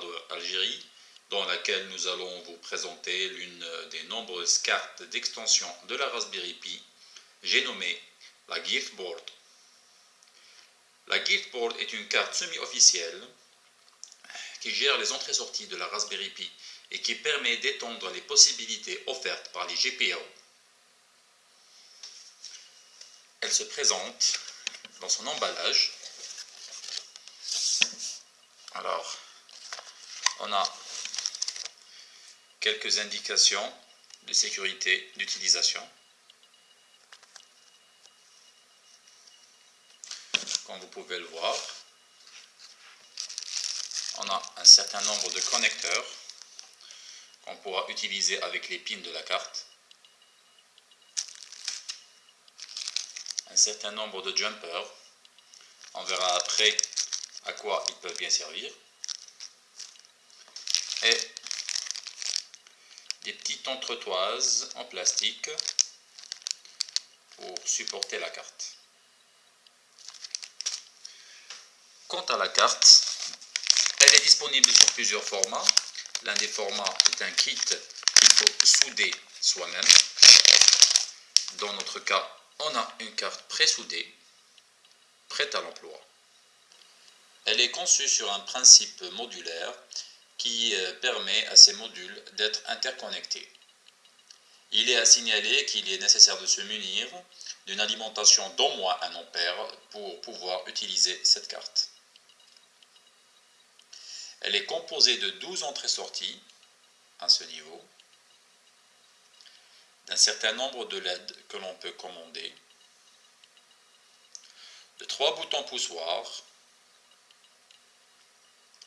Hardware Algérie dans laquelle nous allons vous présenter l'une des nombreuses cartes d'extension de la Raspberry Pi, j'ai nommé la Giftboard. La Giftboard est une carte semi-officielle qui gère les entrées-sorties de la Raspberry Pi et qui permet d'étendre les possibilités offertes par les GPIO. Elle se présente dans son emballage. Alors, on a quelques indications de sécurité d'utilisation. Comme vous pouvez le voir, on a un certain nombre de connecteurs qu'on pourra utiliser avec les pins de la carte. Un certain nombre de jumpers. On verra après à quoi ils peuvent bien servir. Et des petites entretoises en plastique pour supporter la carte. Quant à la carte, elle est disponible sur plusieurs formats. L'un des formats est un kit qu'il faut souder soi-même. Dans notre cas, on a une carte pré-soudée, prête à l'emploi. Elle est conçue sur un principe modulaire qui euh, permet à ces modules d'être interconnectés. Il est à signaler qu'il est nécessaire de se munir d'une alimentation d'au moins 1 ampère pour pouvoir utiliser cette carte. Elle est composée de 12 entrées-sorties à ce niveau, d'un certain nombre de LED que l'on peut commander, de trois boutons poussoirs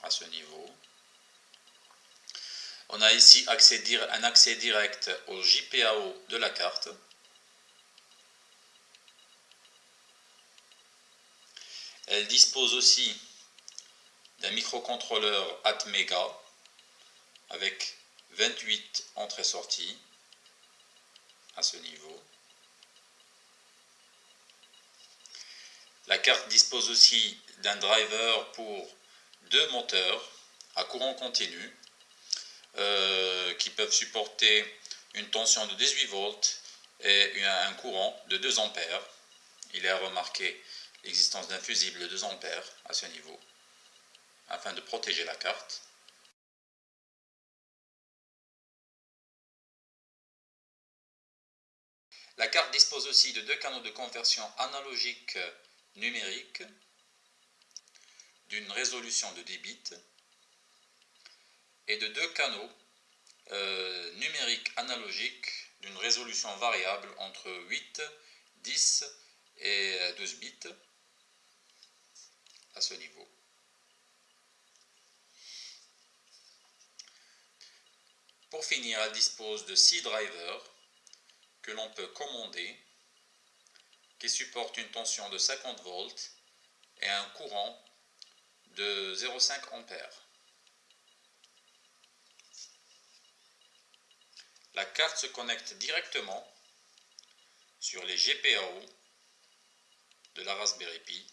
à ce niveau, on a ici un accès direct au JPAO de la carte. Elle dispose aussi d'un microcontrôleur Atmega avec 28 entrées-sorties à ce niveau. La carte dispose aussi d'un driver pour deux moteurs à courant continu euh, qui peuvent supporter une tension de 18 volts et un courant de 2 ampères. Il est à remarquer l'existence d'un fusible de 2 ampères à ce niveau, afin de protéger la carte. La carte dispose aussi de deux canaux de conversion analogique numérique d'une résolution de 10 bits et de deux canaux euh, numériques analogiques d'une résolution variable entre 8, 10 et 12 bits à ce niveau. Pour finir, elle dispose de 6 drivers que l'on peut commander qui supportent une tension de 50 volts et un courant de 0,5 ampères. La carte se connecte directement sur les GPIO de la Raspberry Pi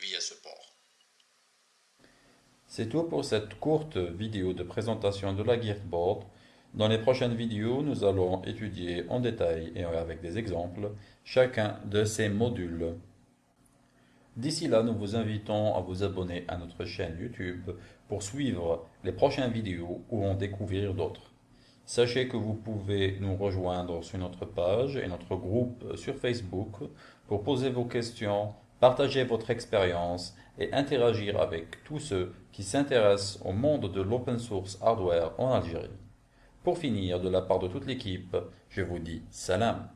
via ce port. C'est tout pour cette courte vidéo de présentation de la Giftboard. Dans les prochaines vidéos, nous allons étudier en détail et avec des exemples chacun de ces modules. D'ici là, nous vous invitons à vous abonner à notre chaîne YouTube pour suivre les prochaines vidéos ou en découvrir d'autres. Sachez que vous pouvez nous rejoindre sur notre page et notre groupe sur Facebook pour poser vos questions, partager votre expérience et interagir avec tous ceux qui s'intéressent au monde de l'open source hardware en Algérie. Pour finir, de la part de toute l'équipe, je vous dis salam.